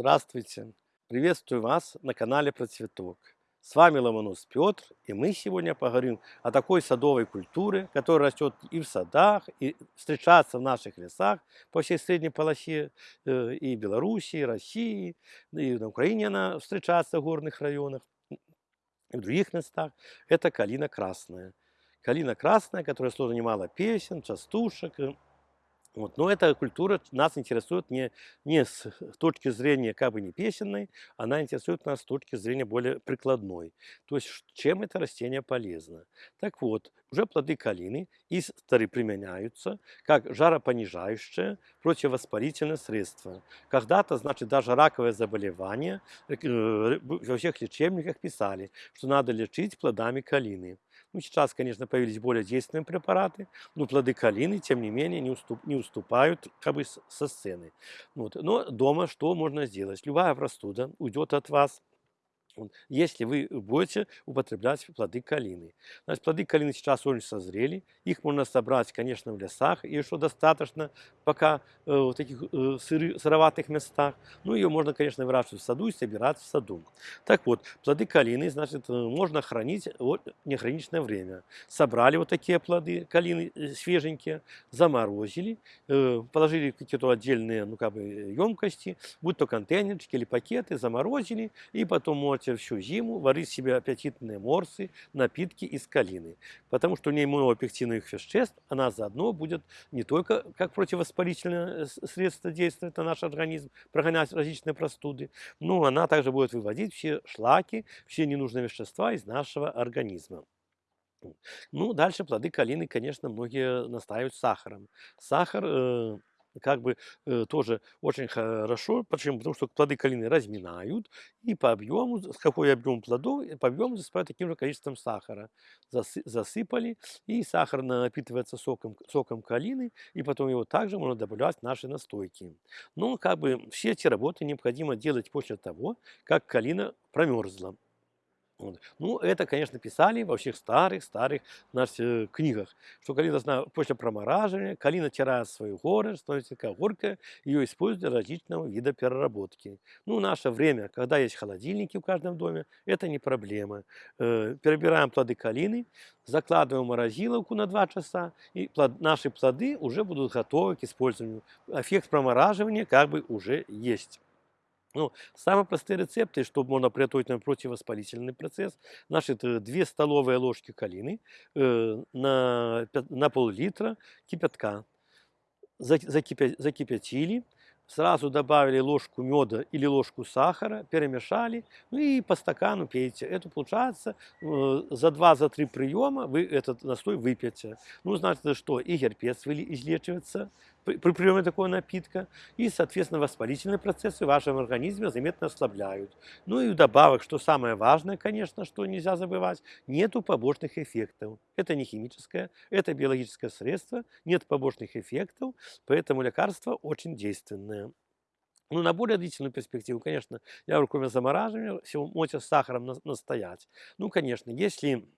Здравствуйте! Приветствую вас на канале Процветок. С вами Ломонос Петр, и мы сегодня поговорим о такой садовой культуре, которая растет и в садах, и встречается в наших лесах по всей средней полосе э, и Белоруссии, и России, и на Украине она встречается в горных районах, и в других местах. Это калина красная. Калина красная, которая сложно немало песен, частушек, вот. Но эта культура нас интересует не, не с точки зрения как бы не песенной, она интересует нас с точки зрения более прикладной. То есть чем это растение полезно. Так вот, уже плоды калины и применяются как жаропонижающее противовоспалительное средство. Когда-то, значит, даже раковое заболевание э, во всех лечебниках писали, что надо лечить плодами калины. Ну, сейчас, конечно, появились более действенные препараты, но плоды калины, тем не менее, не, уступ, не уступают как бы со сцены. Вот. Но дома что можно сделать? Любая простуда уйдет от вас если вы будете употреблять плоды калины. Значит, плоды калины сейчас очень созрели, их можно собрать, конечно, в лесах, и что достаточно пока э, в таких э, сыры, сыроватых местах. Ну, ее можно, конечно, выращивать в саду и собирать в саду. Так вот, плоды калины, значит, э, можно хранить вот, неограниченное время. Собрали вот такие плоды калины э, свеженькие, заморозили, э, положили какие-то отдельные, ну, как бы, емкости, будь то контейнерчики или пакеты, заморозили, и потом можете можете всю зиму варить себе аппетитные морсы, напитки из калины. Потому что у нее много пектиновых веществ, она заодно будет не только как противовоспалительное средство действовать на наш организм, прогонять различные простуды, но она также будет выводить все шлаки, все ненужные вещества из нашего организма. Ну, дальше плоды калины, конечно, многие настаивают сахаром. Сахар э, как бы э, тоже очень хорошо. Почему? Потому что плоды калины разминают и по объему, с какой объем плодов, по объему засыпают таким же количеством сахара. Засы, засыпали, и сахар напитывается соком, соком калины, и потом его также можно добавлять в наши настойки. Но как бы все эти работы необходимо делать после того, как калина промерзла. Вот. Ну, это, конечно, писали во всех старых-старых наших э, книгах, что калина после промораживания, калина теряет свою горы, становится горка, ее используют для различного вида переработки. Ну, наше время, когда есть холодильники в каждом доме, это не проблема. Э, перебираем плоды калины, закладываем в морозиловку на 2 часа, и плод, наши плоды уже будут готовы к использованию. Эффект промораживания как бы уже есть. Ну, самые простые рецепты, чтобы можно приготовить на противовоспалительный процесс. Значит, 2 столовые ложки калины э, на, на пол-литра кипятка. Закипя, закипятили, сразу добавили ложку меда или ложку сахара, перемешали, ну и по стакану пейте. Это получается э, за 2-3 приема вы этот настой выпьете. Ну, значит, что и герпес излечивается при приеме такого напитка, и, соответственно, воспалительные процессы в вашем организме заметно ослабляют. Ну и вдобавок, что самое важное, конечно, что нельзя забывать, нету побочных эффектов. Это не химическое, это биологическое средство, нет побочных эффектов, поэтому лекарство очень действенное. Ну, на более длительную перспективу, конечно, я кроме замораживания, всего можете с сахаром настоять. Ну, конечно, если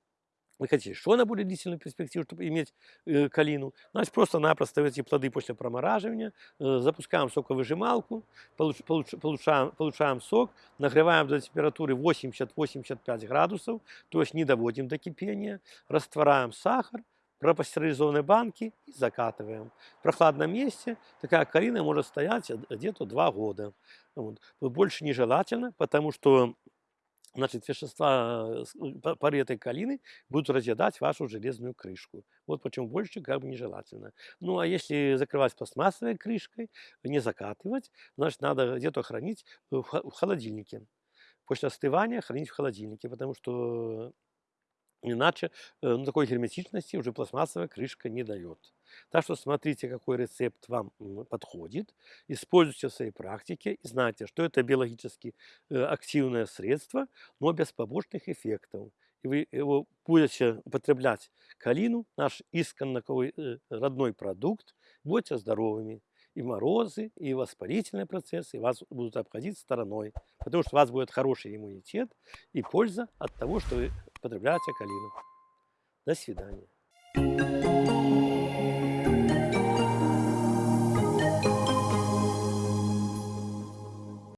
хотите что на более длительную перспективу, чтобы иметь э, калину, значит просто-напросто эти плоды после промораживания э, запускаем соковыжималку, получ, получ, получаем, получаем сок, нагреваем до температуры 80-85 градусов, то есть не доводим до кипения, растворяем сахар, пропастеризованные банки и закатываем. В прохладном месте такая калина может стоять где-то 2 года. Вот. Больше нежелательно, потому что значит, вещества э, пары этой калины будут разъедать вашу железную крышку. Вот почему больше как бы нежелательно. Ну, а если закрывать пластмассовой крышкой, не закатывать, значит, надо где-то хранить в холодильнике. После остывания хранить в холодильнике, потому что Иначе э, ну, такой герметичности уже пластмассовая крышка не дает. Так что смотрите, какой рецепт вам подходит, используйте в своей практике и знайте, что это биологически э, активное средство, но без побочных эффектов. И вы его будете употреблять калину, наш исконно э, родной продукт, будете здоровыми. И морозы, и воспалительные процессы вас будут обходить стороной, потому что у вас будет хороший иммунитет и польза от того, что вы потребляете калину. До свидания.